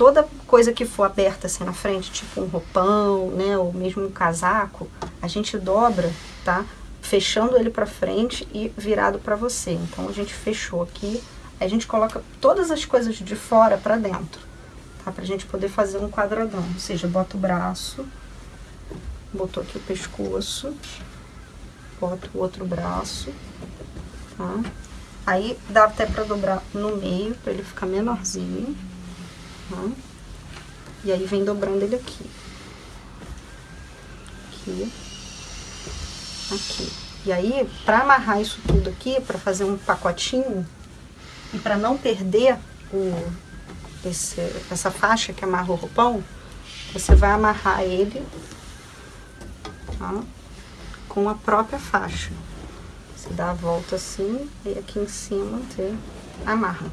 toda coisa que for aberta assim na frente, tipo um roupão, né, ou mesmo um casaco, a gente dobra, tá? Fechando ele pra frente e virado pra você. Então, a gente fechou aqui, a gente coloca todas as coisas de fora pra dentro, tá? Pra gente poder fazer um quadradão, ou seja, bota o braço, botou aqui o pescoço, bota o outro braço, tá? Aí, dá até pra dobrar no meio, pra ele ficar menorzinho, tá? E aí, vem dobrando ele aqui. Aqui. Aqui. E aí, pra amarrar isso tudo aqui, pra fazer um pacotinho, e pra não perder o, esse, essa faixa que amarra o roupão, você vai amarrar ele? Com a própria faixa. Você dá a volta assim, e aqui em cima você amarra.